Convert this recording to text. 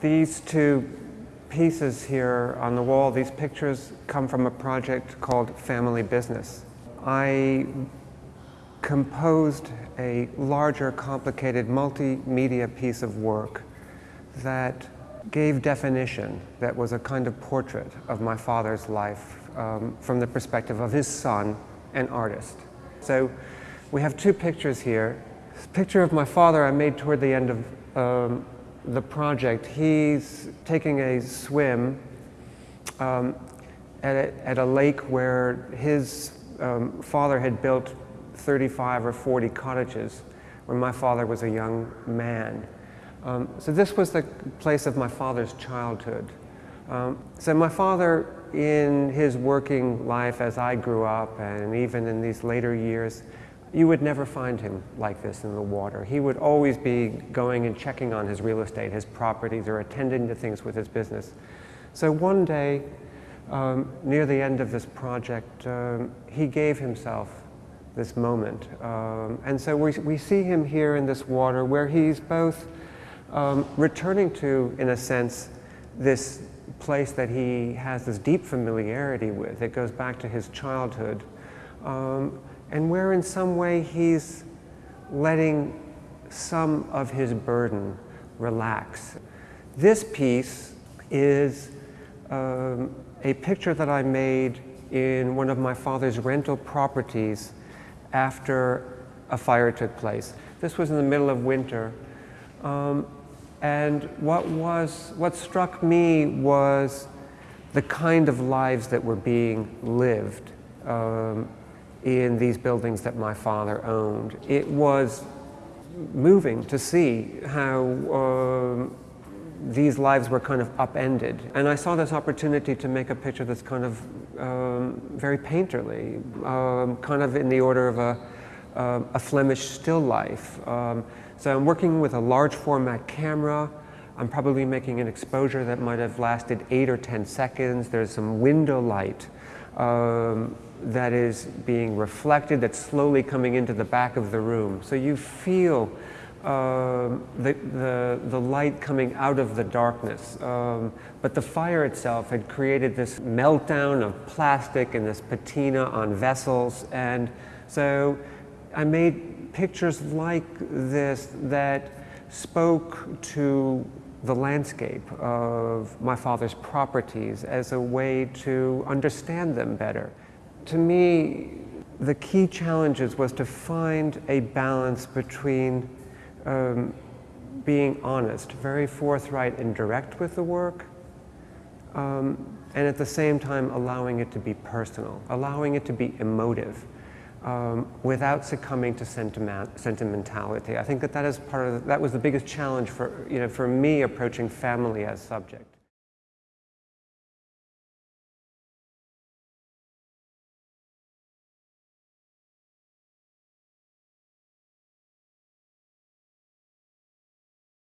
These two pieces here on the wall, these pictures come from a project called Family Business. I composed a larger, complicated, multimedia piece of work that gave definition, that was a kind of portrait of my father's life um, from the perspective of his son, an artist. So we have two pictures here. This picture of my father I made toward the end of um, the project. He's taking a swim um, at, a, at, a, lake where his um, father had built 35 or 40 cottages when my father was a young man. Um, so this was the place of my father's childhood. Um, so my father, in his working life as I grew up and even in these later years, you would never find him like this in the water. He would always be going and checking on his real estate, his properties, or attending to things with his business. So one day, um, near the end of this project, um, he gave himself this moment. Um, and so we, we see him here in this water where he's both um, returning to, in a sense, this place that he has this deep familiarity with. It goes back to his childhood. Um, and where in some way he's letting some of his burden relax. This piece is um, a picture that I made in one of my father's rental properties after a fire took place. This was in the middle of winter. Um, and what, was, what struck me was the kind of lives that were being lived um, in these buildings that my father owned. It was moving to see how um, these lives were kind of upended. And I saw this opportunity to make a picture that's kind of um, very painterly, um, kind of in the order of a, uh, a Flemish still life. Um, so I'm working with a large format camera. I'm probably making an exposure that might have lasted eight or 10 seconds. There's some window light um, that is being reflected, that's slowly coming into the back of the room. So you feel uh, the, the, the, light coming out of the darkness. Um, but the fire itself had created this meltdown of plastic and this patina on vessels. And so I made pictures like this that spoke to the landscape of my father's properties as a way to understand them better. To me, the key challenges was to find a balance between um, being honest, very forthright and direct with the work, um, and at the same time allowing it to be personal, allowing it to be emotive um, without succumbing to sentiment, sentimentality. I think that that is part of the, that was the biggest challenge for you know for me approaching family as subject.